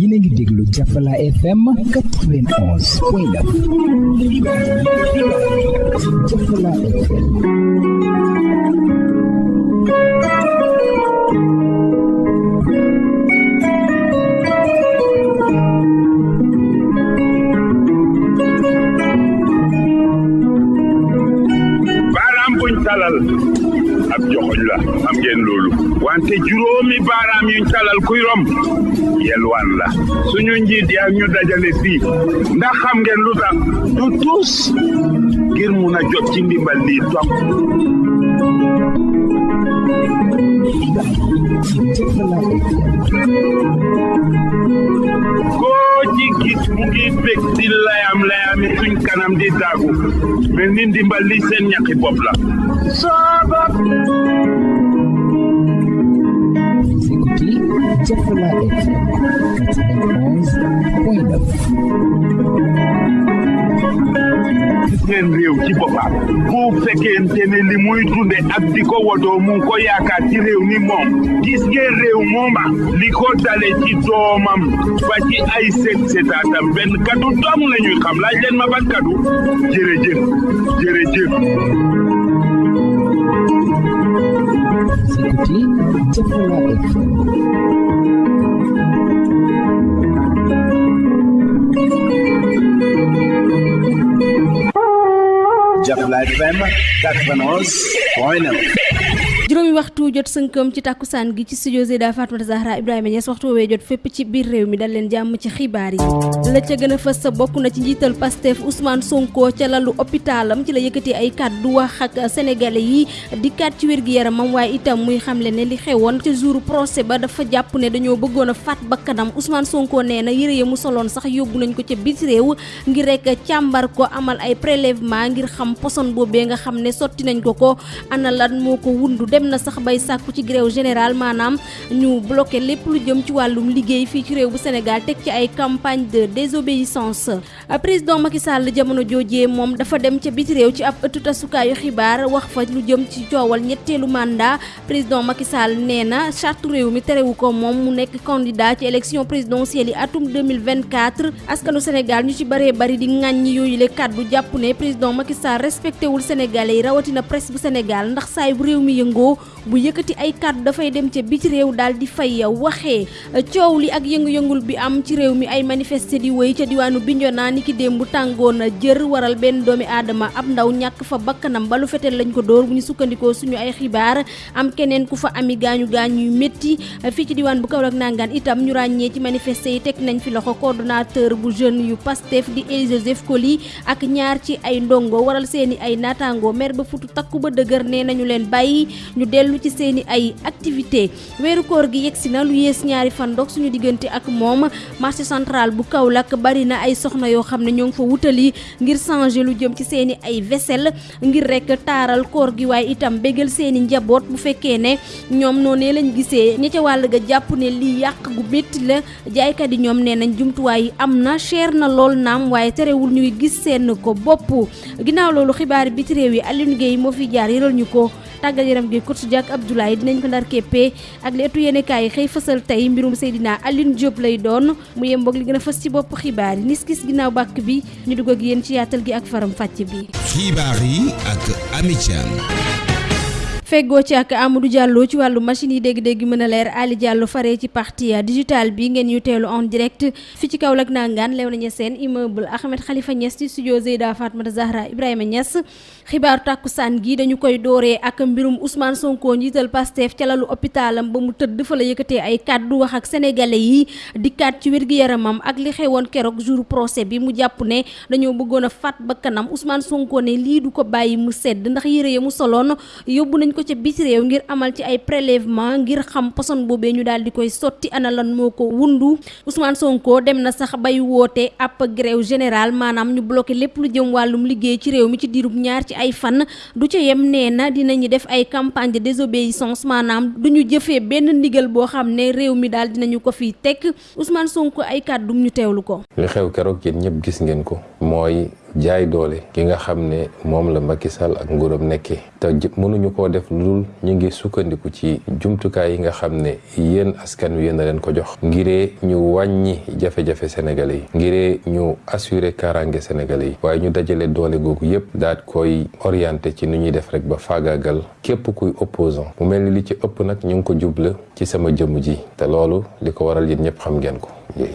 yéen a ngi déglu Jafala FM 91 point 9 Jafala FM la am ngeen loolu wante juróomi baaraam yuñ talal kuy rom yelwaan la. Suñu njiit yaa ñu dajale fii ndax xam ngeen lu tax du tuus ngir mun a jot ci ndimbal lii topp. Koo ci gis mu ngi bég di layam layami suñ kanam di daagu. Mel ni ndimbal li seen ñaqi bopp la. Sabab Chevrolet, 91.9. Siten rew ki popa, pou feke mtene li mou itunde aptiko wodo moun koya kati rew ni mom. Giske rew moma, li kota le tito mam, pati a isek seta atam ben kadu dam le nyo kam la jen mabat kadu. Jere jen, jere jen. Sikuti, Jeffrey Rabbit. Jafla FM 91 point 9 juróomi waxtu jot sënkam ci tàkkusaan gi ci studio Zeyda Fatmata Zahra Ibrahima Niass waxtu woowee jot fépp ci biir réew mi dal leen jàmm ci xibaar yi. La ca gën a fës sa bokk na ci njiital Pastef Ousmane Sonko ca lalu hôpitalam ci la yëkkati ay kàddu wax ak sénégalais yi di kat ci wér gi yaramam waaye itam muy li xewoon ca jour procès ba dafa jàpp ne dañoo bëggoon a faat bakkanam. Ousmane Sonko na yëre ya mu soloon sax yóbbu nañ ko ca biti réew ngir rek càmbar ko amal ay prélèvement ngir xam poson boobee nga xam ne sotti nañ ko ko. Ana lan moo ko wundu? Dem na sax bay sàkku ci grève générale maanaam ñu bloqué lépp lu jëm ci wàllum liggéey fii ci réew bu Sénégal teg ci ay campagne de désobéissance. Président Macky Sall jamono joojee moom dafa dem ca biti réew ci ab ëttu tasukaayu xibaar wax fa lu jëm ci coowal ñetteelu mandat. Président Macky Sall nee na charte réew mi terewu ko moom mu nekk candidat ci élection présidentielle yi atum 2024 askanu Sénégal ñu ci bëree bëri di ŋàññi yooyu le kàddu jàpp ne président Macky Sall respecté wul Sénégalais yi rawatina presse bu Sénégal ndax saay bu réew mi yëngoo bu yëkkati ay kàddu dafay dem ca biti réew daal di fay waxee coow li ak yëngu-yëngul bi am ci réew mi ay manifesté di wéy ca diwaanu Bignona ni ki démb tàngoon jër waral benn doomi aadama ab ndaw ñàkk fa bakkanam balu fetel lañ ko dóor bu ñu sukkandikoo suñu ay xibaar. Am keneen ku fa ami gaañu yu métti. Fii ci diwaan bu Kaolack nangaan itam ñu ràññee ci manifesté yi teg nañ fi loxo coordonnateur bu jeune yu Pastef di Joseph Coly ak ñaar ci ay ndongo waral seeni ay naataango mer ba futu takku ba dëgër nee nañu leen ñu dellu ci seeni ay activité. Weeru koor gi yegsi na lu yées ñaari fan dog suñu diggante ak moom marché central bu Kaolack bari na ay soxna yoo xam ne ñoo ngi fa wutali ngir changer lu jëm ci seeni ay vaisselle ngir rek taaral koor gi. Waaye itam bégal seeni njaboot bu fekkee ne ñoom noonee lañ gisee ña ca wàll ga jàpp ne lii yàq gu métti la. Jaaykat yi ñoom nee nañ jumtuwaay yi am na cher na lool naam waaye terewul ñuy gis seen ko bopp. Ginnaaw loolu xibaar biti réew yi Alioune Gueye fi jaar tàggat yaram gi coach Diak Abdoulaye dinañ ko ndar keppee ak li etu yéenekaay yi xëy fësal tey mbirum Seydina Alioune Diop lay doon mu yemboog li gën a fës ci bopp xibaar yi nis gis ginnaaw bàkk bi ñu dugg ak yéen ci yaatal gi ak faram fàcc bi. Xibaar yi ak Ami Thiam. Feggoo ci ak Amadou Diallo ci wàllu machine yi dégg-dégg mën a leer Ali Diallo faree ci partie digital bi ngeen ñu teelu en direct fi ci Kaolack nangaan lew nañu seen immeuble Ahmed Khalifa Niass ci studio Zeyda Fatmata Zahra Ibrahima Niass xibaaru tàkkusaan gi dañu koy dooree ak mbirum Ousmane Sonko njiital Pastef ca lalu hôpitalam ba mu tëdd fa la yëkkatee ay kàddu wax ak sénégalais yi dikkaat ci wér-gi-yaramam ak li xewoon keroog jour procès bi mu jàpp ne dañoo bëggoon a faat ba kanam Ousmane Sonko ne lii du ko bàyyi mu sedd ndax yére ya mu soloon yóbbu nañ ko ca biti réew ngir amal ci ay prélèvement ngir xam poson boobee ñu daal di koy sotti ana moo ko wundu. Ousmane Sonko dem na sax bay woote ab grève générale maanaam ñu bloqué lépp lu jëm wàllum liggéey ci réew mi ci diirub ñaar ay fan du ca yem nee na dinañu def ay campagne de désobéissance maanaam du ñu jëfee benn ndigal boo xam ne réew mi daal dinañu ko fi teg Ousmane Sonko ay kàddum ñu teewlu ko. li xew keroog yéen ñëpp gis ngeen ko mooy jaay doole ki nga xam ne moom la Macky Sall ak nguuram nekkee te mënuñu koo def lu ñu ngi sukkandiku ci jumtukaay yi nga xam ne yéen askan wi yéen a leen ko jox. ngiree ñu wàññi jafe-jafe sénégalais yi. ngiree ñu assurer kaaraange sénégalais yi. waaye ñu dajale doole googu yépp daat koy orienté ci nu ñuy def rek ba faagaagal képp kuy opposant. mu mel ni li ci ëpp nag ñu ngi ko jubla ci sama jëmm ji. te loolu li ko waral yéen ñëpp xam ngeen ko.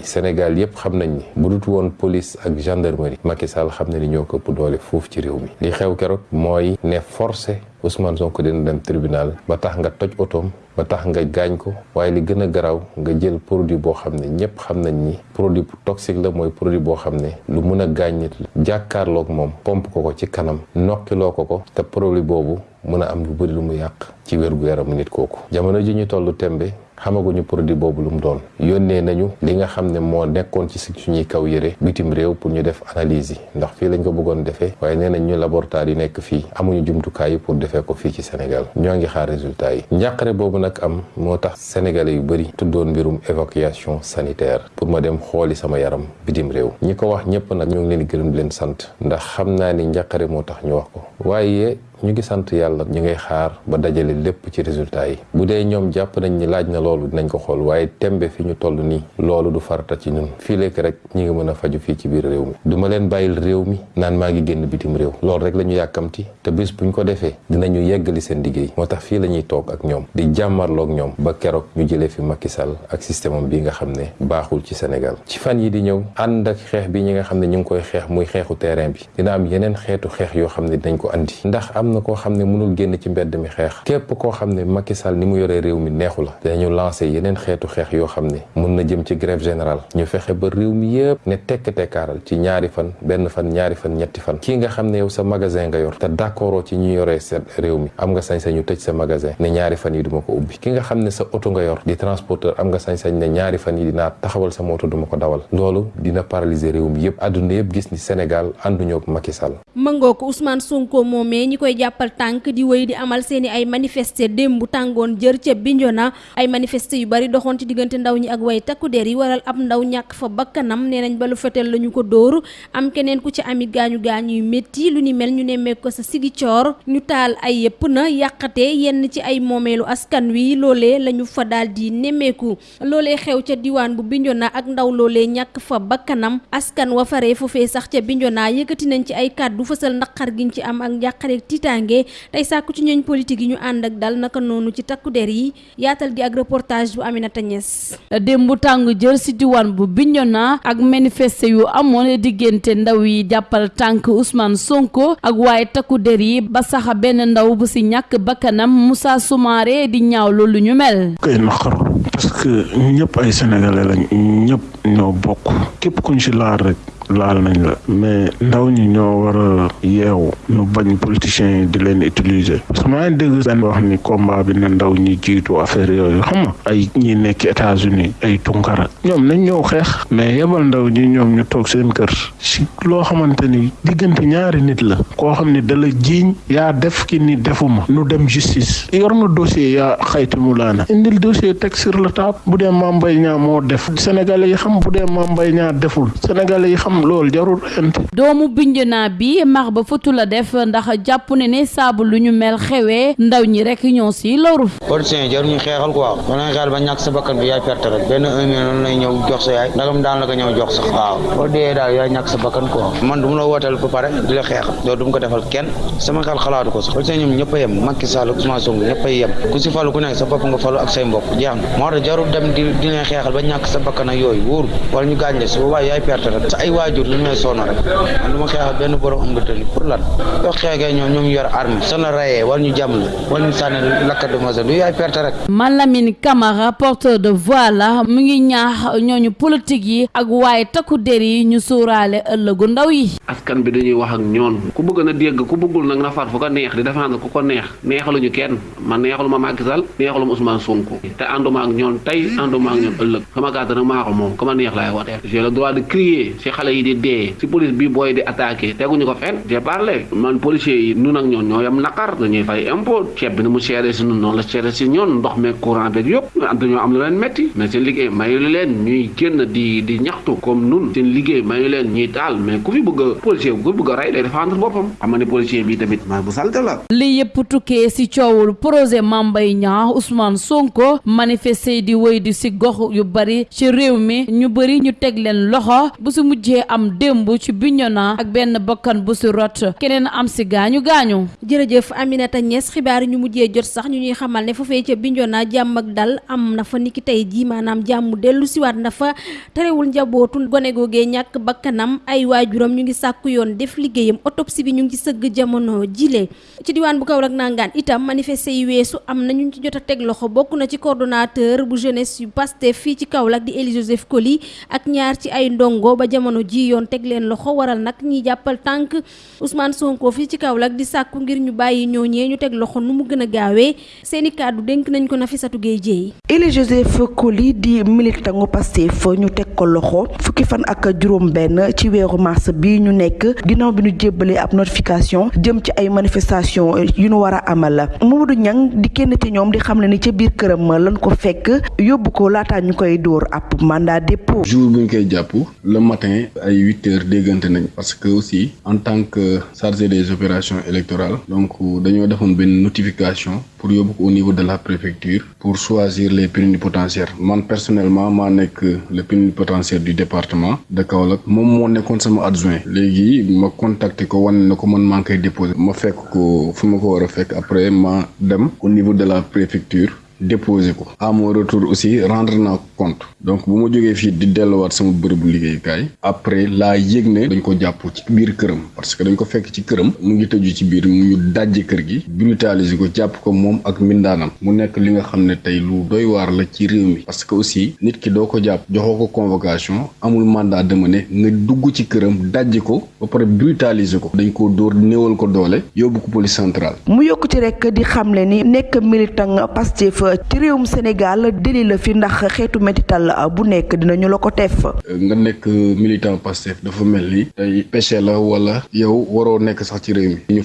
Sénégal yëpp xam nañ ni bu dut woon police ak gendarmerie Macky Sall xam na ni ñoo ko doole foofu ci réew mi. Li xew keroog mooy ne forcé Ousmane Sonko dina dem tribunal ba tax nga toj otoom ba tax nga gaañ ko waaye li gën a garaaw nga jël produit boo xam ne ñëpp xam nañ ni produit toxique la mooy produit boo xam ne lu mun a gaañ nit la. Jàkkaarloog moom pomp ko ko ci kanam nokkiloo ko ko te produit boobu mun a am lu bëri lu mu yàq ci wér gu yaramu nit kooku. Jamono ji ñu tollu tembe xamaguñu produit boobu lu mu doon. Yónnee nañu li nga xam ne moo nekkoon ci suñuy kaw yëre bitim réew pour ñu def analyse yi. Ndax fii lañ ko bëggoon defee waaye nee nañ ñu laboratoire yi nekk fii amuñu jumtukaay yi pour defee ko fii ci Sénégal. Ñoo ngi xaar résultat yi. Njàqare boobu nag am moo tax sénégalais yu bëri tuddoon mbirum évacuation sanitaire pour ma dem xooli sama yaram bitim réew. Ñi ko wax ñëpp nag ñoo ngi leen gërëm di leen sant ndax xam naa ni njàqare moo tax ñu wax ko. Waaye ñu ngi sant yàlla ñu ngay xaar ba dajale lépp ci résultat yi. Bu dee ñoom jàpp nañ ni laaj na loolu dinañ ko xool waaye tembe fi ñu toll nii loolu du farata ci ñun. Fii lekk rek ñi ngi mën a faju fii ci biir réew mi. Du ma leen bàyyil réew mi naan maa ngi génn bitim réew. Loolu rek la ñu yàkkamti te bis buñ ko defee dinañu yeggali seen liggéey. Moo tax fii la ñuy toog ak ñoom di jàmmarloog ñoom ba keroog ñu jëlee fi Macky Sall ak système bi nga xam ne baaxul ci Sénégal. Ci fan yi di ñëw ànd ak xeex bi ñi nga xam ne ñu ngi koy xeex muy xeexu terrain bi dina am yeneen xeetu xeex yoo xam ne dinañ ko andi. Ndax am na koo xam ne mënul génn ci mbedd mi xeex. Képp koo xam ne Macky Sall ni mu yoree réew mi neexu la. Xeetu xeex yoo xam ne mun na jëm ci grève générale. Ñu fexe ba réew mi yëpp ne tekk tekkaaral ci ñaari fan benn fan ñaari fan ñetti fan. Kii nga xam ne yow sa magasin nga yor te d'accord ci ñu seen réew mi am nga sañ-sañ ñu tëj sa magasin ne ñaari fan yi duma ko ki nga xam ne sa oto nga yor di transporteur am nga sañ-sañ ne ñaari fan yi dinaa taxawal sama oto duma ko dawal. Loolu dina paralyser réew mi yëpp àdduna yëpp gis ni Sénégal ànduñoo ak Macky Sall. Mëngoo ko Ousmane Sonko moomee ñi koy jàppal tànk di wéy di amal seeni ay manifester démb tàngoon jër ca Bignona. Ay manifester yu bari doxoon ci diggante ndaw ñi ak way takku der yi waral ab ndaw ñàkk fa bakkanam. Nee nañ ba lu fetel la ñu ko dóor. Am keneen ku ci ami gaañu gaañu yu métti lu ni mel ñu nemmeeku ko sa sigi coor ñu taal ay yëpp na yàqate yenn ci ay moomeelu askan wi. Loolee la ñu fa daal di nemmeeku. Loolee xew ca diwaan bu Bignona ak ndaw loolee ñàkk fa bakkanam. Askan wa faree foofee sax ca Bignona yëkkati nañ ci ay kàddu fësal naqar giñ ci am tiitaange tey sàkku ci ñooñ politique yi ñu ànd ak dal naka noonu ci takku der yi yaatal gi ak reportage bu Aminata Niass démb tàng jër si diwaan bu Bignona ak manifester yu amoon diggante ndaw yi jàppal tànk Ousmane Sonko ak waaye takku der yi ba sax benn ndaw bu si ñàkk bakkanam Moussa Soumaré di ñaaw loolu ñu mel. kay parce que ñëpp ay sénégalais lañ ñëpp ñoo bokk képp kuñ si laal rek. Laal nañ la. Mais ndaw ñi ñoo war a yeewu ñu bañ politiciens yi di leen utiliser. Parce que maa ngi dégg benn wax ni combat bi na ndaw ñi jiitu affaire yooyu. Xam nga ay ñi nekk États-Unis ay tunkara ñoom nañ ñëw xeex. Mais yebal ndaw ñi ñoom ñu toog seen kër. Si loo xamante ni diggante ñaari nit la koo xam ne dala jiiñ yaa def ki ni defuma nu dem justice. Yor na dossier yaa xayti mu laana indil dossier teg sur le table. Bu dee Mame Mbaye Niang moo def. Sénégalais yi xam bu dee Mame Mbaye Niang deful sénégalais yi xam loolu jarul ent doomu Bignona bi max ba futu la def ndax jàpp ne ne saabu lu ñu mel xewee ndaw ñi rek ñoo si loru. Politiciens yi jaruñu xeexal quoi. Ba nga xeexal ba ñàkk sa bakkan bi yaay perte rek. Benn un million noonu lay ñëw jox sa yaay. Ndagam daan la ko ñëw jox sax. Waaw. Boo dee daal yaay ñàkk sa bakkan quoi. Man du mu la wooteel ba pare di la xeexal loolu du mu ko defal kenn. Sama xel xalaatu ko sax. Politiciens ñoom ñëpp a yem. Macky Sall Ousmane Sonko ñëpp a yem. Ku si falu ku nekk sa bopp nga falu ak say mbokk. Jeex tax jarul dem di di xeexal ba ñàkk sa bakkan ak yooyu. Wóoru wala ñu gaañ la si. Boobaa yaay perte rek. Sa ay waajur lu ñu lay sonn rek. Man du ma xeexal benn borom am tëli pour lan yoo xeexee ñoom ñoom yor arme sa la rayee wala ñu jam la wala ñu sànni lakkat de masa du yaay perte rek. Malamine Camara porteur de voix la mu ngi ñaax ñooñu politique yi ak waaye takku der yi ñu sóoraale ëllëgu ndaw yi. Askan bi dañuy wax ak ñoon ku bëgg na dégg ku bëggul nag na far fu ko neex di défendre ku ko neex. Neexaluñu kenn. Man neexalu ma Macky Sall neexalu ma Ousmane Sonko. Te ànduma ak ñoon tey ànduma ak ñoon ëllëg. Sama carte nag maa ko moom. Ku ma neex laay woteel j'ai le droit de crier. Si yi di dee. Si police bi booy di attaqué teguñu ko j'ai parlé man policiers yi nun ak ñoon ñoo yam naqar dañuy fay impôt. Ceeb bi mu seere si nun noonu la seere si ñoon ndox meeg courant beeg yëpp. Am am lu leen metti. Mais liggéey mayu leen ñuy di di ñaxtu comme nun. Seen liggéey mayu leen ñuy daal mais ku fi bëgg policier ku bëgg a rey day défendre boppam. Xam policier bi tamit maa bu salte la. Li yëpp tukkee si coowul projet Mame Mbaye Niang Ousmane Sonko manifester di wéy di si gox yu bari ci réew mi. Ñu bëri ñu teg leen loxo. Bu si mujjee am démb ci Bignona ak benn bakkan bu si rot. Keneen am si gaañu gaañu. jërëjëf Aminata Niass xibaar yi ñu mujjee jot sax ñu ñuy xamal ne foofee ca Bignona jàmm ak dal am na fa niki tey jii maanaam jàmm dellusiwaat na fa. Terewul njabootu gone googee ñàkk bakkanam ay waajuram ñu ngi sàkku yoon def liggéeyam autopsie bi ñu ngi ci sëgg jamono jile. Ci diwaan bu Kaolack nangaan itam manifester yi weesu am na ñu ci jot a teg loxo bokk na ci coordonnateur bu jeunesse yu Pastef fii ci Kaolack di Élie Joseph Coly ak ñaar ci ay yoon teg leen loxo waral nag ñiy jàppal tànk Ousmane Sonko fii ci Kaolack di sàkku ngir ñu bàyyi ñooñee ñu teg loxo nu mu gën a gaawee. Seeni kàddu dénk nañ ko Nafissatou Gueye Dieye. Élie Joseph Coly di militantu Pastef ñu teg ko loxo fukki fan ak juróom benn ci weeru mars bi ñu nekk ginnaaw bi ñu jébbalee ab notification jëm ci ay manifestation yu ñu war a amal. Mamadou Niang di kenn ci ñoom di xam ne ni ca biir këram lan ko fekk yóbbu ko laataa ñu koy dóor ab mandat dépôt. Jour bu ñu koy jàpp le matin ay huit heures déggante nañ parce que aussi en tant que chargé des opérations électorales donc dañoo defoon benn notification pour au niveau de la préfecture pour choisir les plénipotentiaires. Man personnellement maa nekk le plénipotentiaire du département de Kaolack. Moom moo nekkoon sama adjoint. Léegi ma contacté ko wane na ko man maa ngi déposé ma fekk ko fu ma ko après ma dem au niveau de la préfecture déposé ko. À mon retour aussi rendre naa compte. Donc bu ma jógee fii di delluwaat sama bërëbu liggéeyukaay après laa yëg ne dañ ko jàpp ci biir këram. Parce que dañ ko fekk ci këram mu ngi tëju ci biir mu dajji kër gi brutaliser ko jàpp ko moom ak mbindaanam. Mu nekk li nga xam ne lu doy waar la ci réew mi. Parce que aussi nit ki doo ko jàpp ko convocation amul mandat de mener nga dugg ci këram dajji ko ba pare brutaliser ko. Dañ ko dóor néewal ko doole yóbbu ko police centrale. Mu yokk ci rek di xamle ni nekk militant Pastef ci réewum Sénégal deli la fi ndax xeetu métital bu nekk dinañu la ko def. nga nekk militant Pastef dafa mel ni péché la wala yow waroo nekk sax ci réew mi. Ñu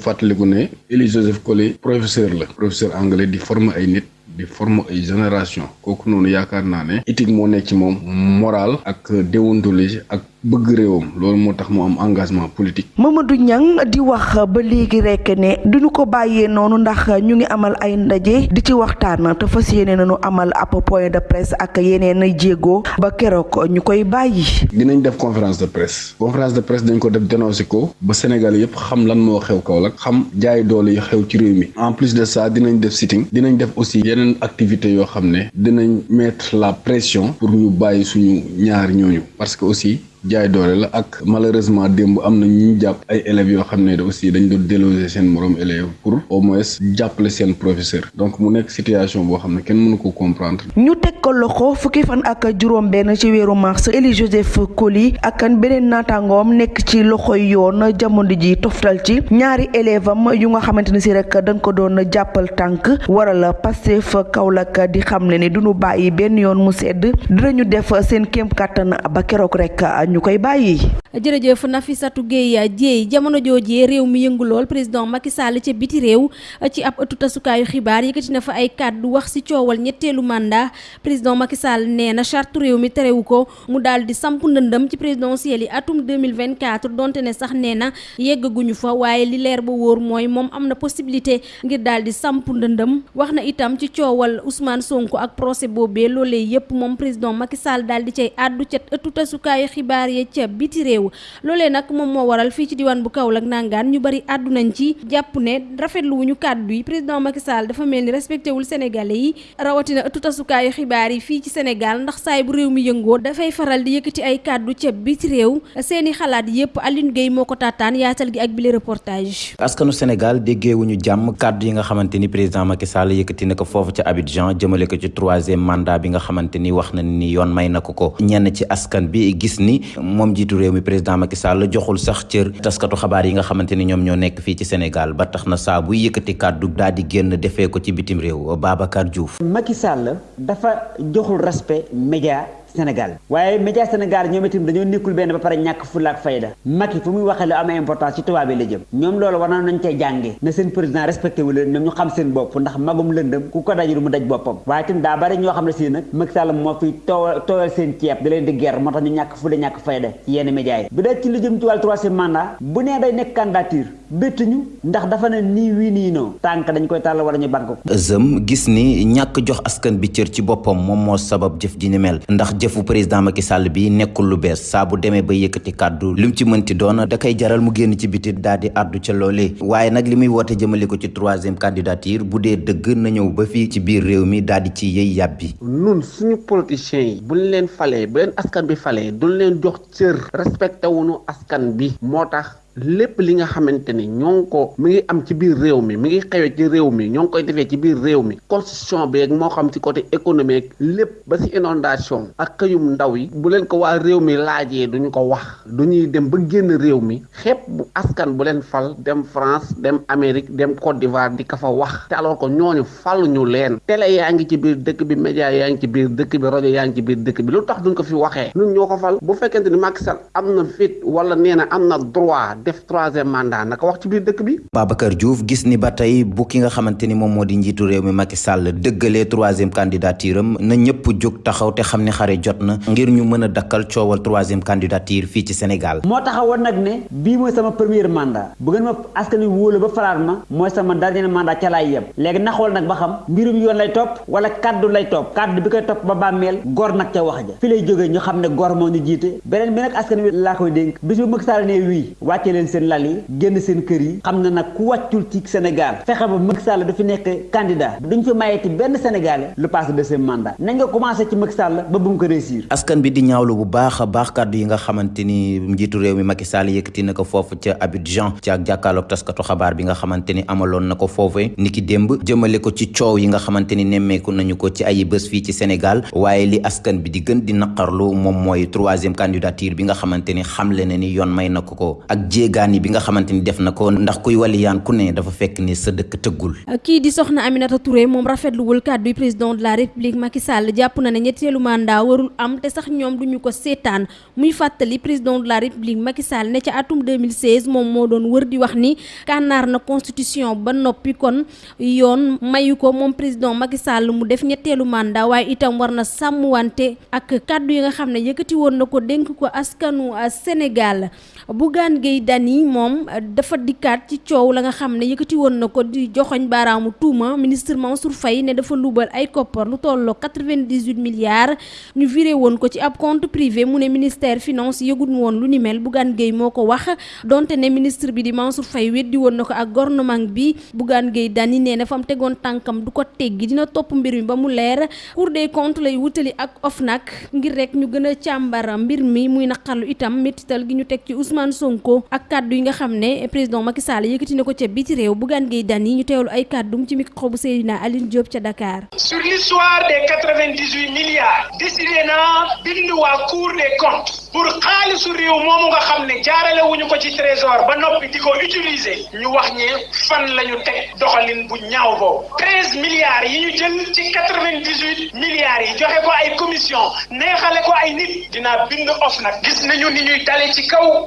Élie Joseph Coly professeur la. Professeur anglais di former ay nit di former ay génération. Kooku noonu yaakaar naa éthique ci moral ak déontologie ak bëgg réewam loolu moo tax mu am engagement politique. Mamadou Niang di wax ba léegi rek ne duñu ko bàyyee noonu ndax ñu ngi amal ay ndaje di ci waxtaan te fas yéene nañu amal ab point de presse ak yeneen jéego ba keroog ñu koy bàyyi. dinañ def conférence de presse conférence de presse dañ ko def dénoncé ko ba Sénégal yëpp xam lan moo xew Kaolack xam jaay doole yi xew ci réew mi en plus de ça dinañ def sitting dinañ def aussi yeneen activités yoo xam ne dinañ mettre la pression pour ñu bàyyi suñu ñaar ñooñu parce que aussi. Jaay doole la ak malheureusement démb am na ñu jàpp ay élèves yoo xam ne aussi dañ doon déloger seen morom élèves pour au moins jàppale seen professeur donc mu nekk situation boo xam ne kenn mënu ko comprendre. ñu teg ko loxo fukki fan ak juróom-benn ci weeru mars Élie Joseph Coly ak beneen naataangoom nekk ci loxoy yoon jamono ji toftal ci ñaari élève am yu nga xamante ne si rek dañ ko doon jàppal tànk waral Pastef Kaolack di xam ne ni duñu bàyyi benn yoon mu sedd dinañu def seen kéem kàttan ba keroog rek. Ñu koy bàyyi. jërëjëf Nafissatou Gueye Dieye jamono joojee réew mi yëngu lool président Macky Sall ca biti réew ci ab ëttu tasukaayu xibaar yëkkati na fa ay kàddu wax ci coowal ñetteelu mandat président Macky Sall nee na charte réew mi terewu ko mu daal di samp ndëndëm ci présidentielle yi atum 2024 donte ne sax nee na yeggaguñu fa waaye li leer ba wóor mooy moom am na possibilité ngir daal di samp ndëndëm wax na itam ci coowal Ousmane Sonko ak procès boobee loolee yépp moom président Macky Sall daal di cay àddu ya ca biti réew. Loolee nag moom moo waral fii ci diwaan bu Kaolack nangaan ñu bari àddu nañ ci jàpp ne rafetlu wuñu kàddu yi. Président Macky Sall dafa mel respecté wul sénégalais yi rawatina ëttu tasukaayu xibaar yi fii ci Sénégal ndax saay bu réew mi yëngoo dafay faral di yëkkati ay kàddu biti seeni xalaat yépp Aline Gueye yaatal gi ak reportage. Askanu Sénégal déggeewuñu jàmm kàddu yi nga xamante ni président Macky Sall yëkkati na ko foofu Abidjan jëmale ko ci troisième mandat bi nga xamante ni ni yoon may ko ci askan bi gis ni moom jiitu réew mi président Macky Sall joxul sax cër taskatu xabaar yi nga xamante ni ñoom ñoo nekk fii ci Sénégal ba tax na saa buy yëkkati kàddu daal di ko ci bitim réew Babacar Diouf. Macky Sall dafa joxul respect média Sénégal waaye média Sénégal ñoom itam dañoo nekkul benn ba pare ñàkk fulla ak fayda. Macky fu muy waxee lu am importance ci tubaab yi la jëm. Ñoom loolu war nañ cee jànge na seen président respecté wu leen ñoom ñu xam seen bopp ndax magum lëndëm ku ko dajul mu daj boppam. Waaye itam daa bari ñoo xam ne si nag Macky Sall moo fi tooyal tooyal seen ceeb da leen di guerre moo tax ñu ñàkk fulla ñàkk fayda ci yenn média yi. Bu dee ci lu jëm ci wàllu troisième mandat bu nee day nekk candidature béttuñu ndax dafa ne nii wii nii noo tànk dañ koy tàll wala ñu bank ko. Zëm gis ni ñàkk jox askan bi cër ci boppam moom moo sabab jëf ji ni mel. Ndax jëfu président Macky Sall bi nekkul lu bees. Saa bu demee ba yëkkati kàddu lim ci mënti doon da koy jaral mu génn ci biti daal di àddu ca loolee waaye nag li muy woote jëmale ko ci troisième candidature bu dee na ñëw ba fii ci biir réew mi di ci yëy nun suñu politiciens yi buñ leen falee bu leen askan bi falee duñ leen jox cër. Respecté wuñu askan bi. Moo lépp li nga xamante ni ñoo ko mi ngi am ci biir réew mi mi ngi xewee ci réew mi ñoo ngi koy defee ci biir réew mi. Constitution bi ak moo xam ci côté économique lépp ba ci inondation ak xëyum ndaw yi bu leen ko waa réew mi laajee duñu ko wax. Du ñuy dem ba génn réew mi xepp bu askan bu leen fal dem France dem Amérique dem Côte d'Ivoire di ka fa wax. Te alors que ñooñu fal ñu leen. Télé yaa ngi ci biir dëkk bi média yaa ngi ci biir dëkk bi rajo yaa ngi ci biir dëkk bi. Lu tax duñ ko fi waxee? Ñun ñoo ko fal. Bu fekkente ni Macky Sall am na fit wala nee na am na droit def troisième mandat. Naka wax ci biir dëkk bi? Babacar Diouf gis ni ba tey bu ki nga xamante ni moom moo di njiitu réew mi Macky Sall dëggalee troisième candidature am na ñëpp jóg taxaw te xam ne xare jot na ngir ñu mën a dakkal coowal troisième candidature fii ci Sénégal. Moo taxawoon nag ne bii mooy sama premier mandat. Bu ngeen ma askan wi wóolu ba falaat ma mooy sama dernier mandat ca laay yem. Léegi na xool nag ba xam mbirum yoon lay topp wala kaddu lay topp. Kaddu bi koy topp ba bàmmeel gor nag ca wax ja. Fi lay jógee ñu xam ne gor moo ñu jiite. Beneen bi nag askan wi laa koy dénk. Bis bu Macky Sall ne wii wàcce leen seen lal yi génn seen kër yi. Xam na nag ku wàccul ci Sénégal fexe ba Macky Sall du fi nekk candidat. Duñ fi mayeti benn Sénégalais. Lu passe deuxième mandat nañ nga commencé ci ba bu mu ko réussir. Askan bi di ñaawlu bu baax a baax kàddu yi nga xamante ni njiitu réew mi Macky Sall yëkkati na ko foofu ca Abidjan ci ak jàkkaarloog taskatu xabaar bi nga xamante ni amaloon na ko foofee niki démb. Jëmale ko ci coow yi nga xamante ni nemmeeku nañu ko ci ay bés fii ci Sénégal. Waaye li askan bi di gën di naqarlu moom mooy troisième candidature bi nga xamante ni xamle na ni yoon may na ko ko. Ak jéegaani bi nga xamante ni def na ko ndax kuy waliyaan ku ne dafa fekk ni sa dëkk tëggul. Kii di soxna Aminata Touré moom rafetluwul kàddu président de la république Macky Sall jàpp na ne ñetteelu mandat warul am te sax ñoom duñu ko seetaan muy fàttali président de la république Macky Sall ne ca atum 2016 moom moo doon wër di wax ni kànnaar na constitution ba noppi kon yoon mayu ko moom président Macky Sall mu def ñetteelu mandat waaye itam war na sàmmwante ak kàddu yi nga xam ne yëkkati woon na ko dénk ko askanu Sénégal Bougane Gueye Dany moom dafa dikkaat ci coow la nga xam ne yëkkati woon na ko di joxoñ baaraamu tuuma ministre Mansour Faye ne dafa luubal ay koppar lu tolloo 98 milliards. Ñu viré woon ko ci ab compte privé mu ne ministère finance yëgut woon lu ni mel. Bougane Gueye moo ko wax donte ne ministre bi di Mansour Faye weddi woon na ko ak gouvernement bi. Bougane Gueye Dany nee na fa mu tegoon tànkam du ko teggi dina topp mbir mi ba mu leer. Cour des comptes lay wutali ak OFNAC ngir rek ñu gën a càmbara mbir mi muy naqarlu itam métital gi ñu teg Sonko ak kàddu yi nga xam ne président Macky Sall yëkkati na ko ca biti réew Bougane Gueye Dany ñu teewlu ay kàddum ci micro bu Seydina Aline Diop ca Dakar. sur l'histoire des 98 milliards décidé na bind waa Cour des comptes pour xaalisu réew moomu nga xam ne jaarale wuñu ko ci trésor ba noppi di ko utiliser ñu wax ñe fan la ñu teg doxalin bu ñaaw boobu. 13 milliards yi ñu jël ci 98 milliards yi joxe ko ay commission neexale ko ay nit. dinaa bind of nag. gis nañu ni ñuy dale ci kaw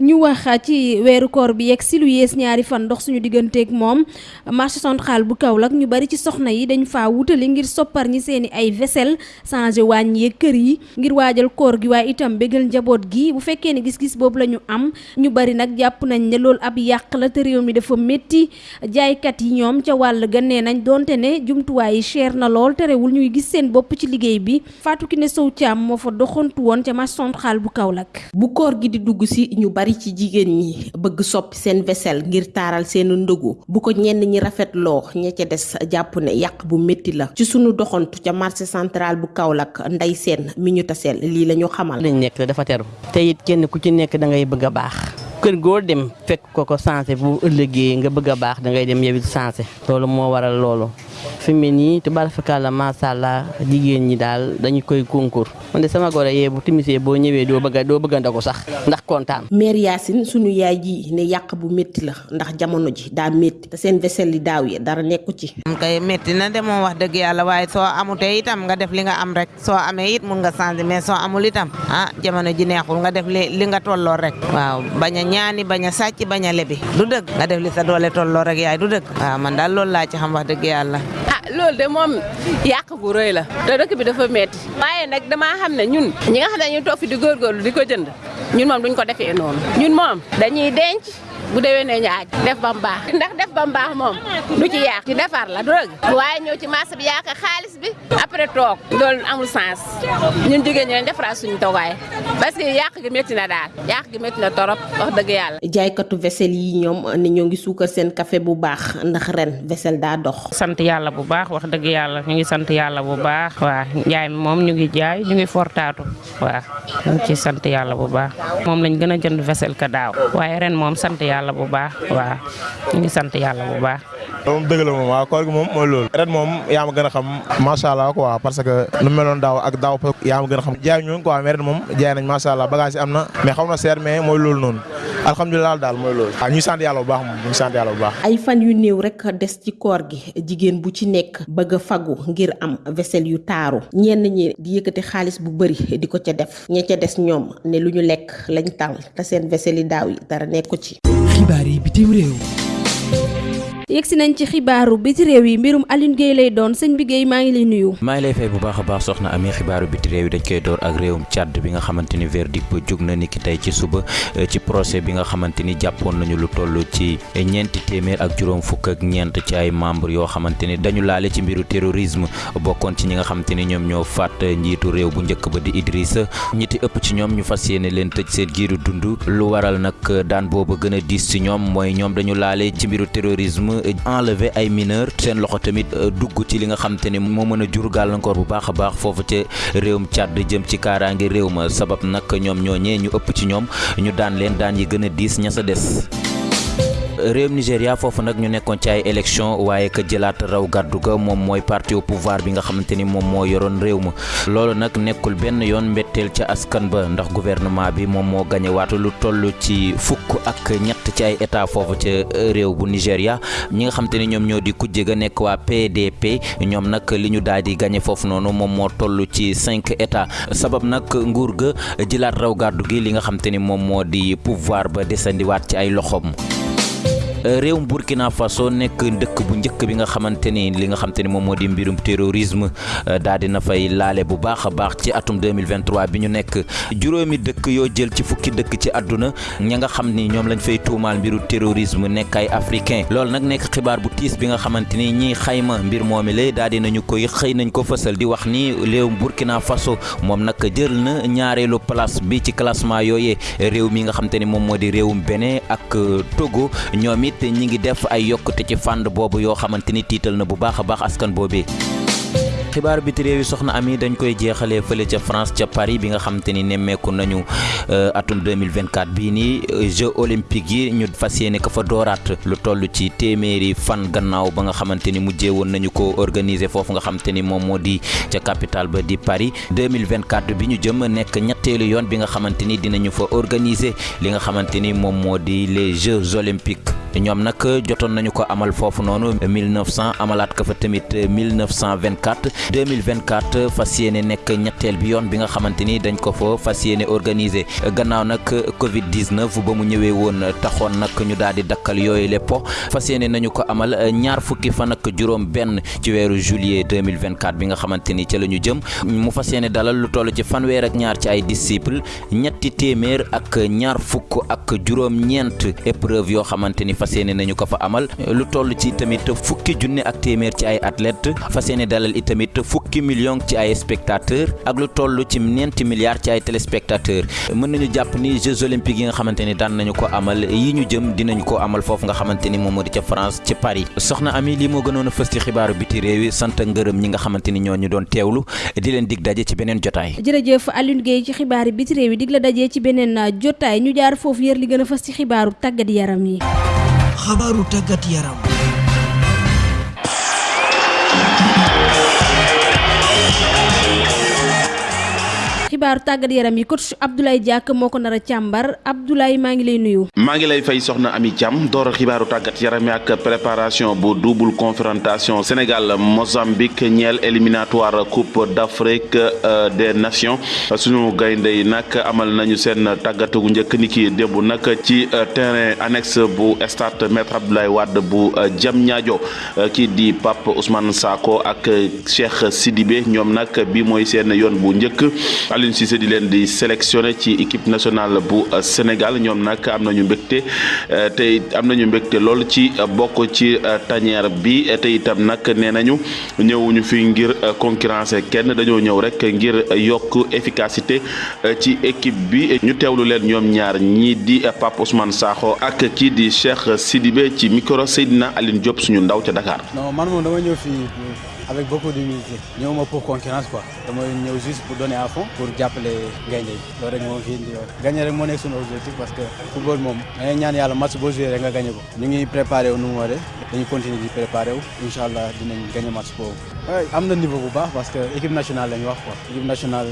ñu wax ci weeru koor bi yegg si lu yées ñaari fan ndox suñu digganteeg moom. Marché central bu Kaolack ñu bari ci soxna yi dañ faa wutali ngir soppar ñi seeni ay vaisselle changé wàññee kër yi ngir waajal koor gi. Waaye itam bégal njaboot gi bu fekkee ne gis-gis boobu am ñu bari nag jàpp nañ ne loolu ab yàq la te réew mi dafa métti jaaykat yi ñoom ca wàll nañ donte ne jumtuwaay yi cher na lool terewul ñuy gis seen bopp ci liggéey bi. Fatou Kiné Sow Thiam moo fa doxantu woon marché central bu Kaolack. Bu koor gi di dugg si ñu bari ci jigéen ñi bëgg soppi seen vaisselle ngir taaral seen ndogu. bu ko ñenn ñi rafetloo ña ca des jàpp ne yàq bu métti la. ci sunu doxantu ca marché central bu Kaolack nday seen mi ñu taseel lii la xamal. lañ nekk dafa teru. Te it kenn ku ci nekk da ngay bëgg baax. Kër goo dem fekk ko ko sensé bu ëllëgee nga bëgg baax da ngay dem yow it sensé. Loolu moo waral loolu fi mu nii tubaarfakala macha allah jigéen ñi dañu koy concours. Man de sama goro yee bu timisee boo ñëwee doo bëgg a doo bëgg ndogu sax ndax kontaan. mère Yacine sunu yaay ji ne yàq bu métti la ndax jamono ji daa métti te seen vaisselle yi daaw yi dara nekku ci. am kay métti na de moom wax dëgg yàlla waaye soo amutee itam nga def li nga am rek. Soo amee it mun nga changer mais soo amul itam ah jamono ji neexul nga def li li nga tolloo rek. Waaw bañ a ñaani bañ a sàcc bañ a lebi. Du dëgg. Nga def li sa doole tolloo rek yaay du dëgg. Waaw man daal loolu laa ci xam wax dëgg yàlla. Loolu de moom yàq gu rëy la te dëkk bi dafa metti. waaye nag damaa xam ne ñun ñi nga xam ne toog fi di góorgóorlu di ko jënd ñun moom duñ ko defee noonu. ñun moom dañuy denc bu déwénee ñu aaj def ba mu baax ndax def ba mu baax moom du ci yàq ci defar la du dëgg waaye ñëw ci marché bi yàq xaalis bi après toog loolu amul sens ñun jigéen ñi leen defaraat suñu toogaay parce que yàq gi métti na daal yàq gi métti na torop wax dëgg yàlla jaaykatu vaisselle yi ñoom ne ñoo ngi suukar seen café bu baax ndax ren vaisselle daa dox. sant yàlla bu baax wax dëgg yàlla ñu ngi sant yàlla bu baax waa njaay mi moom ñu ngi jaay ñu ngi fortaatu waa ñu ngi ci sant yàlla bu baax moom lañ gën a jënd vaisselle ka daaw waaye ren moom sant yàlla bu baax waa ñu ngi sant yàlla bu baax. Moom dëgg la moom waaw koor gi moom mooy loolu. Ren moom yaa ma gën a xam macha allah quoi parce que nu meloon daaw ak daaw yaa ma gën a xam. Jaay ñu quoi mais ren moom jaay nañ macha allah bagage yi am na mais xaw na seer mais mooy loolu noonu. Alhamdulilah daal mooy loolu. Waaw ñu sant yàlla bu baax moom ñu sant yàlla bu baax. Ay fan yu néew rek des ci koor gi jigéen bu ci nekk bëgg a fagu ngir am vaisselle yu taaru. Ñenn ñi di yëkkati xaalis bu bëri di ko ca def. Ña ca des ñoom ne lu ñu lekk lañ tal te seen vaisselle yi daaw yi dara nekku ci. Xibaar yi bitim réew. Yegsi nañ ci xibaaru biti réew yi mbirum Alioune Guèye lay doon. Sëñ bi Guèye maa ngi lay nuyu. maa ngi lay fay bu baax a baax soxna amee xibaaru biti réew yi dañ koy door ak réewum Tchad bi nga xamante ni verdict ba jóg na ni ki tey ci suba ci procès bi nga xamante ni jàppoon nañu lu toll ci ñeenti téeméer ak juróom fukk ak ñeent ci ay membre yoo xamante ni dañu laale ci mbiru terrorisme bokkoon ci nga xamante ñoo faat njiitu réew bu njëkk ba di Idrissa. Ñiti ëpp ci ñoom ñu fas leen tëj seen giiru dund. Lu waral nag daan booba gën a ci ñoom mooy ñoom dañu laale ci mbiru terrorisme enlever ay mineur seen loxo tamit dugg ci li nga xam te ne moo mën a jur gàllankoor bu baax a baax foofu ca réewum Tchad jëm ci kaaraange réew sabab nag ñoom ñooñee ñu ëpp ci ñoom ñu daan leen daan yi gën a diis ña sa des réewum Nigéria foofu nag ñu nekkoon ci ay élection waaye ka jëlaat raw gàddu ga moom mooy parti au pouvoir bi nga xamante ni moom moo yoroon réew ma. Loolu nag nekkul benn yoon mbetteel ca askan ba ndax gouvernement bi moom moo gañe waatu lu toll ci fukk ak ñett ci ay état foofu ca réew bu Nigéria ñi nga xamante ni ñoom ñoo di kujje ga nekk waa PDP ñoom nag li ñu daal di gañe foofu noonu moom ci cinq état sabab nag nguur ga jëlaat raw gàddu gi li nga xamante ni moom moo di pouvoir ba desandiwaat ci ay réewum Burkina Faso nekk dëkk bu njëkk bi nga xamante ni li nga xamante ni moom moo mbirum terrorisme daal dina fay laale bu baax baax ci atum 2023 bi ñu nekk. Juróomi dëkk yoo jël ci fukki dëkk ci àdduna ña nga xam ni ñoom lañ fay tuumaal mbiru terrorisme nekk ay africain. Loolu nag nekk xibaar bu tiis bi nga xamante ni ñiy xayma mbir moomi la daal dinañu koy xëy nañ ko fësal di wax ni réewum Burkina Faso moom nag jël na ñaareelu place bi ci classement yooyee. Réew mi nga xamante ni moom moo di ak Togo ñoom te ñi ngi def ay yokkute ci fànn boobu yoo xamante ni na bu askan boobee xibaar biti réew yi soxna ami dañ koy jeexalee fële ca France ca Paris bi nga xamante ni nemmeeku nañu atum 2024 bii nii Jeux olympiques yi ñu fas yéene ko fa dooraat lu toll ci téeméeri fan gannaaw ba nga xamante ni mujjee woon nañu ko organiser foofu nga capitale ba di Paris. 2024 bi ñu jëm nekk ñetteelu yoon bi nga xamante ni dinañu fa organiser li nga xamante ni moom les Jeux olympiques. ñoom nag jotoon nañu ko amal foofu noonu 1900 amalaat ko fa tamit 1924 2024 fas yéene nekk ñetteel bi yoon bi nga xamante ni dañ ko fa fas yéene gannaaw nag Covid 19 ba mu ñëwee woon taxoon nag ñu daal di dakkal yooyu le po nañu ko amal ñaar fukki fan ak juróom benn ci weeru juillet 2024 bi nga xamante ni ca jëm. Mu fas dalal lu toll ci fanweer ak ñaar ci ay disciples ñetti téeméer ak ñaar fukk ak juróom-ñeent épreuve yoo xamante ni nañu ko fa amal. Lu toll ci tamit fukki junne ak ci ay yéene dalal itamit mat fukki million ci ay spectateurs ak lu toll ci ñeenti milliards ci ay téléspectateurs mën nañu jàpp ni Jeux olympiques yi nga xamante ni daan nañu ko amal yi ñu jëm dinañu ko amal foofu nga xamante ni moom moo di ca France ci Paris soxna Ami gënoon a fës ci xibaaru biti réew yi sant ngërëm ñi nga xamante ni ñoo ñu doon teewlu di leen dig daje ci beneen jotaay. jërëjëf Alioune Gueye ci xibaar yi biti réew yi dig la dajee ci beneen jotaay ñu jaar foofu yër li gën a fës ci xibaaru tàggat yaram yi. xabaaru tàggat yaram. Xibaaru tàggat yaram yi coach Abdoulaye Diack moo ko nar a càmbar Abdoulaye maa ngi lay nuyu. maa ngi lay fay soxna Ami Thiam door xibaaru tàggat yaram ak préparation bu double confrontation Sénégal Mozambique ñeel éliminatoire coupe d'Afrique des nations suñu gaynde yi nag amal nañu seen tàggatu gu njëkk ni ki démb ci terrain annexe bu stade Maître Abdoulaye Wade bu Diamniadio kii di Pape Ousmane Sako ak Cheikh Sidibé ñoom nag bi mooy seen yoon bu njëkk. Aliou Cissé di leen di sélectionné ci équipe nationale bu Sénégal. Ñoom nag am nañu mbégte te am nañu mbégte lool ci bokk ci tanière bi. Te itam nag nee nañu ñëwuñu fi ngir concurrencer kenn. Dañoo ñëw rek ngir yokk efficacité ci équipe bi. Ñu teewlu leen ñoom ñaar ñii di Pape Ousmane Sakho ak kii di Cheikh Sidibé ci micro Seydina Aline Diop suñu ndaw ca Dakar. non man moom dama ñëw fii avec beaucoup d'humilité. Ñëwuma pour concurrence quoi. Dama ñëw juste pour donner à fond pour jàppale gaynde yi. Gagné objectif parce que football moom da ñaan match boo joué rek nga gagné ko. Ñu ngi préparé wu nu mu waree. Dañuy continuer di préparé wu. Incha allah dinañ gagné match niveau bu baax parce que équipe nationale lañ wax quoi. Équipe nationale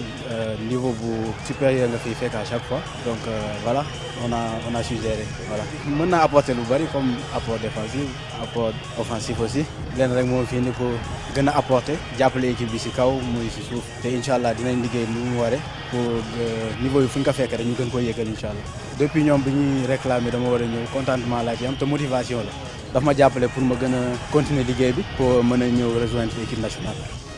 niveau bu supérieur nga fiy fekk à chaque fois. Donc voilà on a on a su gérer voilà. Mën naa apporter lu bari comme apport défensif apport offensif aussi. Leen rek moo fi indi pour gën a apporter jàppale équipe bi si kaw muy si suuf te incha allah dinañ liggéey nu mu waree pour niveau yi fu ñu ko fekk rek ñu gën ko yëgal incha allah depuis ñoom bi ñuy réclamer dama war a ñëw contentement laa ci am te motivation la daf ma jàppale pour ma gën a continuer liggéey bi pour mën a ñëw rejoindre équipe nationale.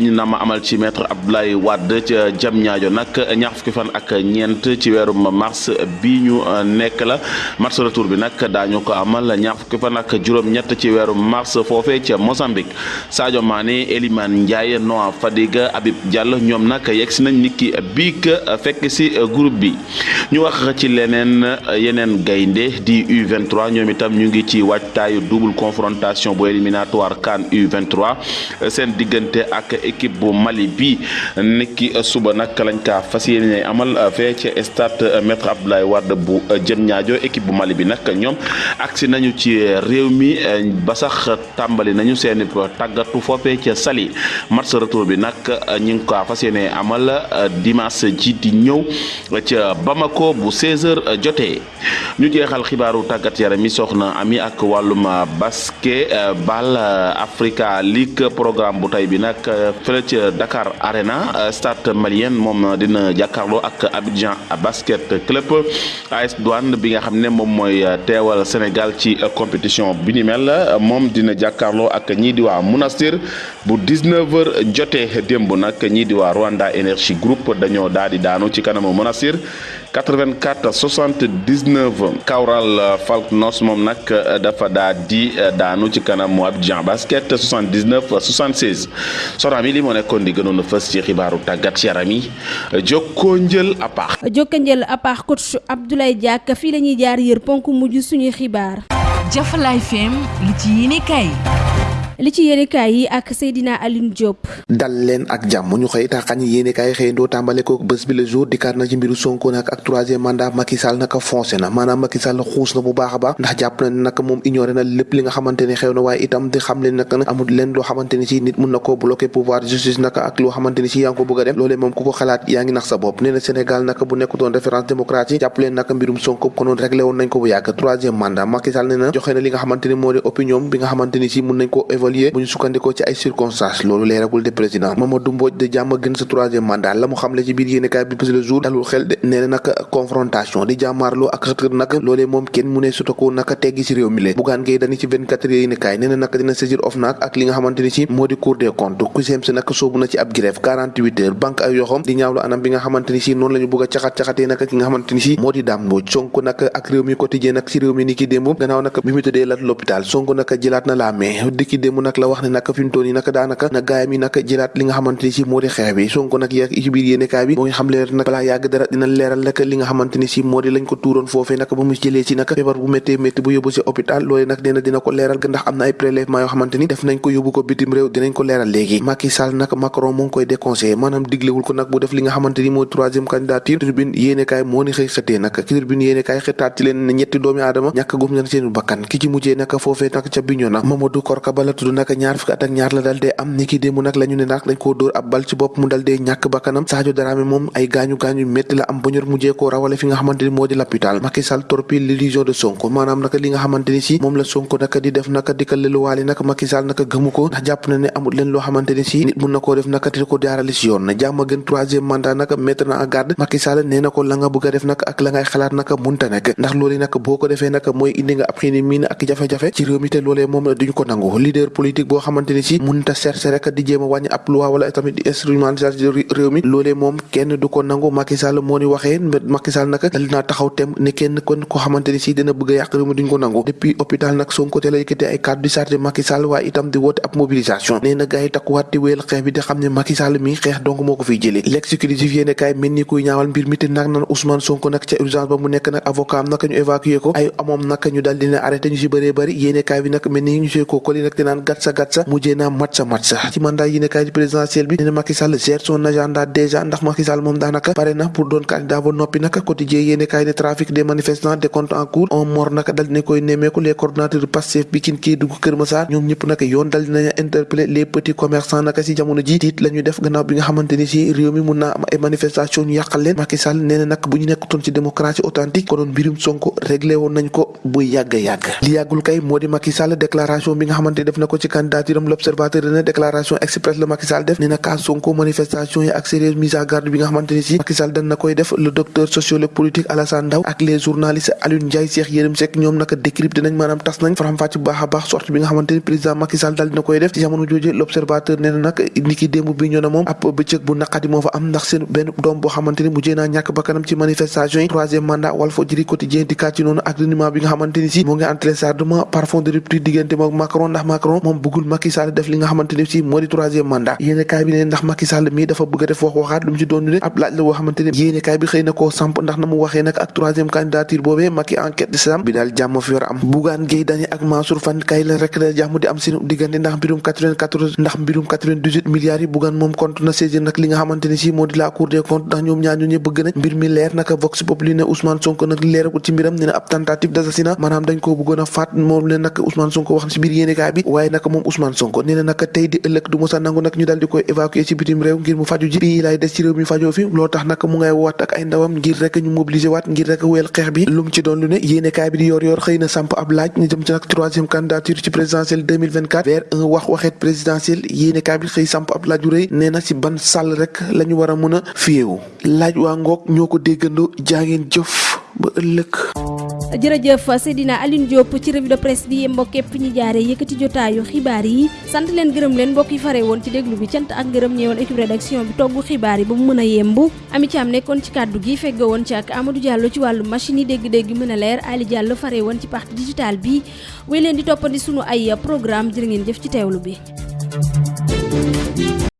ñu nama amal ci maître Abdoulaye Wade ca Diamniadio nag ñaar fukki fan ak ñeent ci weerum mars bi ñu nekk la. Match retour bi nag daañu ko amal ñaar fukki fan ak juróom-ñett ci weeru mars foofee ca Mozambique. Sadio Mané Elimane Ndiaye Noah Fadiga Habib Diallo ñoom nag yegg si nañ niki biig fekk si groupe bi. Ñu wax ci leneen yeneen gaynde di U23 ñoom itam ñu ngi ci waajtaayu double confrontation bu éliminatoire CAN U23. Seen diggante ak équipe bu Mali bi niki suba nag lañ kaa fas yéene amal fee ci stade Maître Abdoulaye Wade bu Diamniadio équipe bu Mali bi nag ñoom agsi nañu ci réew mi ba sax tàmbali nañu seeni tàggatu foofee ca Saly. Match retour bi nag ñu ngi ko fas yéene amal dimanche ji di ñëw ca Bamako bu 16h jotee. Ñu jeexal xibaaru tàggat yaram mi soxna ami ak wàllum basket bal Africa League programme bu tey bi nag fële ca Dakar Arena stade malien moom dina jàkkaarloo ak Abidjan basket club. AS Douane bi nga xam ne moom mooy teewal Sénégal ci compétition bi ni mel moom dina jàkkaarloo ak ñii di waa Monastir. Bu 19h jotee démb nag ñii di waa Rwanda Energy Group dañoo daal di daanu ci kanamu Monastir 84 79 Kawral Falknos moom nag dafa daa di daanu ci Abidjan basket 79 76 soxna mi li moo nekkoon di gënoon a fës ci xibaaru tàggat yaram yi jokkoo njël apaax. jokkoo njël apaax coach Abdoulaye Diack fii la ñuy jaar yër ponk mujj suñuy xibaar. Jafalaay FM li ci yéene kay. Li ci yéenekaay yi ak Seydina Aline Diop. dal leen ak jàmm ñu xëy taxañ yéenekaay xëyandoo tàmbale ko bés bi le jour dikkaat na ci mbiru Sonko nag ak troisième mandat Macky Sall naka foncé na maanaam Macky Sall xuus na bu baax a baax ndax jàpp na ne nag moom ignoré na lépp li nga xamante ne xew na waaye itam di xam leen nag amul leen loo xamante ni ci nit mun na koo bloqué pouvoir justice naka ak loo xamante ni ci yaa ngi ko bëgg a dem loolee moom ku ko xalaat yaa ngi nax sa bopp nee na Sénégal naka bu nekkutoon référence démocratique jàpp leen naka mbirum Sonko konoon réglé woon nañ ko bu yàgg troisième mandat Macky Sall nee na joxe na li nga xamante ni moo di opinion bi nga xamante ni ci mun nañ ko évoluer bu ñu sukkandikoo ci ay circonstances loolu leeragul de président. Mamadou Mbodj de jàmm gën sa troisième mandat la mu xamle ci biir yéenekaay bi bés le jour dalul xel de nee na confrontation di jàmmaarloo ak xët-xët nag loolee moom kenn mu ne sutako naka teggi ci réew mi le. Bougane Gueye Dany ci 24 heures yéenekaay nee na nag dina saisir OFNAC ak li nga xamante ni ci moo di cour des comptes. Ku seem si nag soobu na ci ab grève 48 heures banque ay yoxom di ñaawlu anam bi nga xamante ni si noonu la ñu bëgg a caxat-caxatee nag ki nga xamante ni si moo di Dame Mbodj. Sonko nag ak réew mi quotidien nag ci réew mi ni ki démb gannaaw nag bi mu tëddee lat l'hôpital Sonko nag jëlaat na la mais di ki démb nag la wax ne nag fi mu toll nii nag daanaka na gaayam yi nag jëlaat li nga xamante ni si moo di xeex bi Sonko nag yegg ci biir yéenekaay bi moo ngi xam leer nag balaa yàgg dara dina leeral nag li nga xamante ni si moo di lañ ko tuuroon foofee nag ba mu jëlee ci nag feebar bu méttee métti bu yóbbu si hôpital loolu nag nee na dina ko leeral ga ndax am na ay prélèvement yoo xamante ni def nañ ko yóbbu ko bitim réew dinañ ko leeral léegi Macky Sall nag Macron moo ngi koy déconseillé maanaam diglewul ko nag bu def li nga xamante ni mooy troisième candidature turbine yéenekaay moo ni xëy xëtee nag ki turbine yéenekaay xëtaat ci leen ne ñetti doomi aadama ñàkk gum nañ seen bakkan ki ci mujjee nag foofee nag ca Bignona Mamadou Korka Ba tudd nag ñaar fukki at ak ñaar la dal am. Ni ki démb nag la ñu ne nag dañ koo dóor ab bal ci bopp mu dal dee ñàkk bakkanam. Sadio Dramé ay gaañu gaañu métti la am ba ñor mujjee koo rawale fi nga xamante ni moo di l'hôpital. Macky Sall torpille l'illusion de Sonko. Maanaam nag li nga xamante ni si la Sonko nag di def nag di ko leluwaale nag Macky Sall nag gëmu ko. Ndax jàpp na ne amul leen loo xamante ni si nit mun na koo def nag te ko jaarale yoon. Na jàmm gën troisième mandat nag mettre na en garde. Macky Sall nee ko la nga bëgg def nag ak la ngay xalaat nag munta nekk. Ndax loolu nag boo ko defee nag mooy indi nga ak jafe-jafe ci réew mi te loolee moom duñu ko nangu. Leader politique boo xamante ni si munta chercher rek di jéem a loi wala tamit di instrumentaliser réew mi. Loolee moom kenn du ko nangu. Macky Sall moo ni waxee Macky Sall nag dal taxaw tem ne kenn kon ko xamante ni si dina bëgg a yàq réew mi duñ ko nangu. Depuis hôpital nag Sonko te la yëkkatee ay kàddu di chargé Macky Sall waaye itam di woote ab mobilisation. Nee na gars yi takkuwaat di wéyal xeex bi di xam ne Macky Sall mi xeex donc moo ko fiy jëlee. L'exécutif yéene kaay mel ni kuy ñaawal mbir mi nag nan Ousmane Sonko nag ca urgence ba mu nekk nag avocat am nag ñu évacuer ko. Ay amoom nag ñu dal dina arrêté ñu si bëree bëri. Yéene kaay bi nag mel ni ñu see ko dinaan gat sa gat sa mujjee naa mat sa ci mandat yéene kaay di présidentiel bi nee na Macky Sall gère son agenda déjà ndax Macky Sall moom daanaka pare na pour doon candidat ba noppi nag quotidien yéene kaay ne trafic des manifestants des comptes en cours on mort nag dal dina koy nemmeeku les coordonnateurs Pastef Pikine Kédougou Kër Massar ñoom ñëpp nag yoon dal dinañ interpeller les petits commerçants nag si jamono ji tiit la ñu def gannaaw bi nga xamante ni si réew mi mun am ay manifestation ñu yàqal leen Macky Sall nee na nag bu ñu nekkutoon ci démocratie authentique konoon mbirum Sonko réglé woon nañ ko bu yàgg yàgg li yàggul kay moo di Macky Sall déclaration bi nga xamante def na ko ci candidature am l'observateur ne déclaration express la Macky Sall def nee na cas Sonko manifestation yi ak sérieuse mise à garde bi nga xamante ni si Macky Sall dan na koy def le docteur sociologue politique Alassane Ndaw ak les journalistes Alioune Ndiaye Cheikh Yérim Seck ñoom naka décrypté nañ maanaam tas nañ faram fàcc bu baax sorte bi nga xamante ni président Macky Sall dal dina def ci jamono jooju l'observateur nee na nag ni ki démb bi ñoo na moom ab bëccëg bu naqadi moo fa am ndax seen benn doom boo xamante ni mujjee naa ñàkk bakkanam ci manifestation yi troisième mandat Walfadjri quotidien di kàcc noonu ak reniement bi nga xamante ni si. Moo ngi en téléchargement par fond de rupture diggante moom Macron ndax Macron moom bëggul Macky Sall def li nga xamante ni si moo di troisième mandat. Yéene kaay bi ne ndax Macky Sall mii dafa bëgg def wax waxaat lu ci doon ne ab laaj la boo xamante ni yéene kaay bi xëy na koo samp ndax na mu waxee nag ak troisième candidature boobee Macky enquête de sam bi daal jàmm fi war a am. Bougane Gueye Dany ak Mansour Faye kay la rek la jàmm di am seen diggante ndax mbirum 94 ndax mbirum 98 milliards yi Bougane moom compte na saisir nag li nga xamante ni si moo di la cour des comptes ndax ñoom ñaar ñu ñëpp bëgg nañ mbir mi leer naka Vox Populi ne Ousmane Sonko nag leerakul ci mbiram ne na ab tentative d'assassinat maanaam dañ koo bëggoon a faat moom leen nag Ousmane Sonko wax ci biir yéenekaay bi waaye nag moom Ousmane Sonko nee na nag tey di ëllëg du mosa nangu nag ñu daal di koy évacuer ci bitim réew ngir mu faju ji bii lay des ci réew mi fajoo fi loo tax nag mu ngay waat ak ay ndawam ngir rek ñu mobiliser waat ngir rek wéyal xeex bi. Lu mu ci doon lu ne yéenekaay bi di yor yor xëy samp ab laaj ñu jëm ci nag troisième candidature ci présidentielle 2024 vers un wax waxeet présidentielle yéenekaay bi xëy samp ab laaj yu rëy nee na ci ban sàll rek la ñu war a mën a fiyewu laaj waa ngoog ñoo ko déggandoo jëf ba ëllëg jërëjëf Seydina Aline Diop ci revue de presse bi mbokk yëpp ñi jaare yëkkati jotaayu xibaar yi sant leen gërëm leen mbokk yi fare woon ci déglu bi cant ak ngërëm ñeewoon équipe rédaction bi togg xibaar yi ba mu mën a ami ci am nekkoon ci kàddu gi fegg woon ci ak Amadou Diallo ci wàllu machine yi dégg-dégg leer Ali Diallo ci bi. Wéy leen di toppandi sunu ay programme jërë ngeen jëf ci teewlu bi